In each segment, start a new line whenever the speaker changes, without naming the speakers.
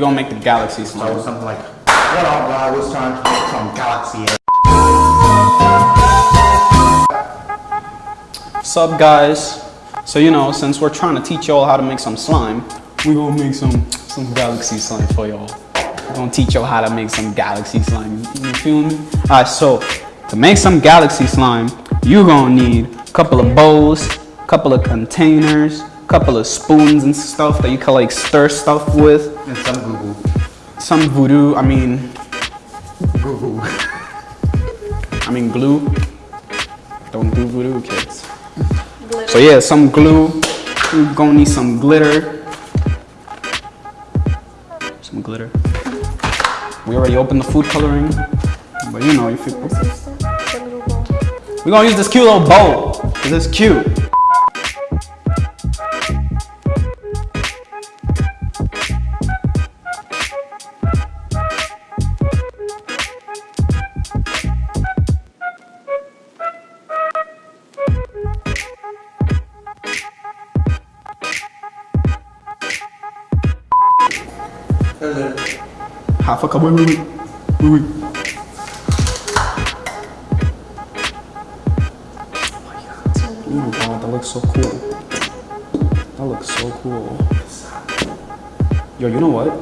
gonna make the galaxy
So
slime.
something like, what up, bro? It's time to make some galaxy.
What's up, guys? So you know, since we're trying to teach y'all how to make some slime, we gonna make some some galaxy slime for y'all. We're gonna teach y'all how to make some galaxy slime. You feel me? Alright, so to make some galaxy slime, you're gonna need a couple of bowls, a couple of containers, couple of spoons and stuff that you can like stir stuff with.
And some Google.
Some voodoo, I mean,
Google.
I mean glue. Don't do voodoo, kids. So yeah, some glue. You're gonna need some glitter. Some glitter. We already opened the food coloring, but you know, if you, we're gonna use this cute little bowl because it's cute. Half a cup. Wait, wait, wait, wait, wait. Ooh, wow, that looks so cool. That looks so cool. Yo, you know what?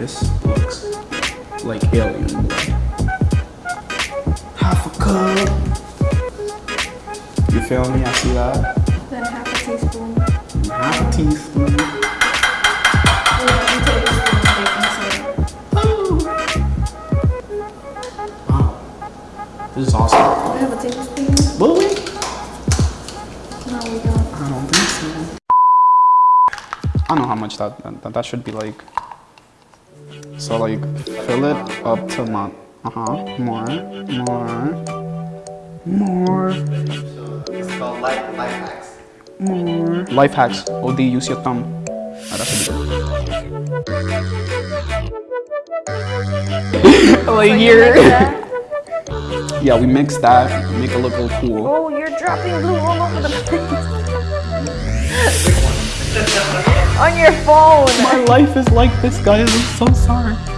This looks like alien blood. Half a cup. You feel me? I see that.
Half a teaspoon. Or two tablespoons baking soda.
Wow. This is awesome.
Do we have a tablespoon?
Will we?
No, we don't.
I don't think so. I know how much that, that that should be like. So like fill it up to my uh huh more more more
It's called life, life hacks.
More life hacks. OD use your thumb. Oh, that should be good. like here. Yeah, we mix that. Make it look a little cool.
Oh, you're dropping glue all over the place. On your phone.
My life is like this, guys. I'm so sorry.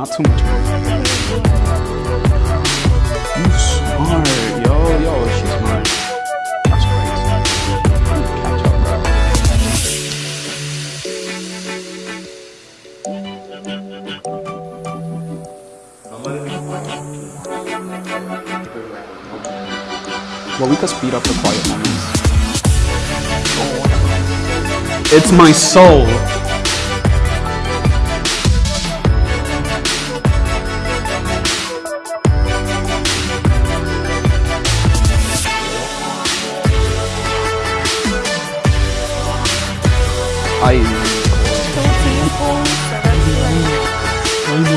Not too much. You smart, yo, yo, she's smart. That's crazy. Well, we could speed up the quiet moments. It's my soul.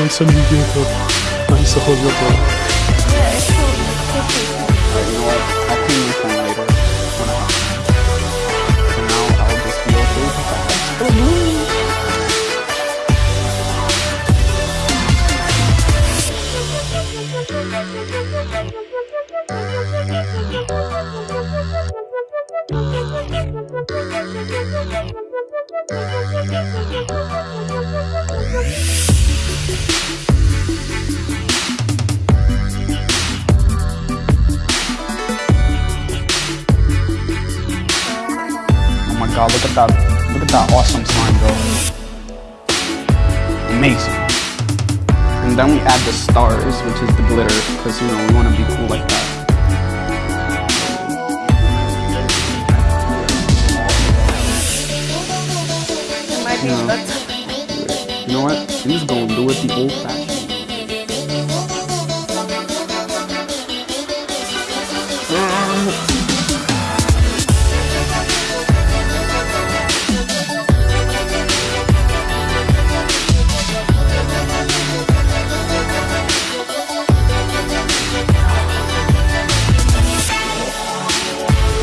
Want some Jacob. I saw your bro.
yeah, it's.
Alright, you know what? I'll clean your phone later. when I have time. Now, I'll just be okay god, look at that. Look at that awesome slime, bro. Amazing. And then we add the stars, which is the glitter, because, you know, we want to be cool like that.
It might be
Yeah.
that's
You know what? I'm just gonna do it the old fashioned.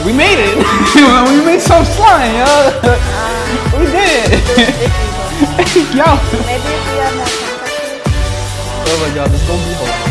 We made it! we made some slime, yo! we did it! Yo!
Maybe if we have more.
Oh my god, this is gonna be hilarious.